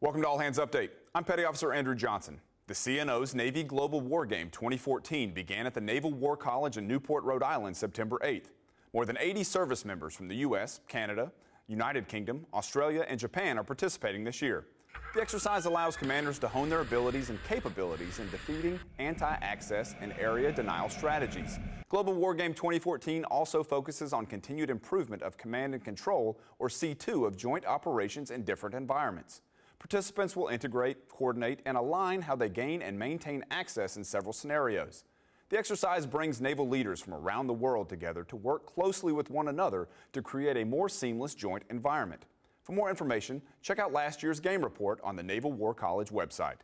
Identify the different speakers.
Speaker 1: Welcome to All Hands Update. I'm Petty Officer Andrew Johnson. The CNO's Navy Global War Game 2014 began at the Naval War College in Newport, Rhode Island, September 8th. More than 80 service members from the U.S., Canada, United Kingdom, Australia, and Japan are participating this year. The exercise allows commanders to hone their abilities and capabilities in defeating anti-access and area denial strategies. Global War Game 2014 also focuses on continued improvement of command and control, or C2, of joint operations in different environments. Participants will integrate, coordinate, and align how they gain and maintain access in several scenarios. The exercise brings naval leaders from around the world together to work closely with one another to create a more seamless joint environment. For more information, check out last year's game report on the Naval War College website.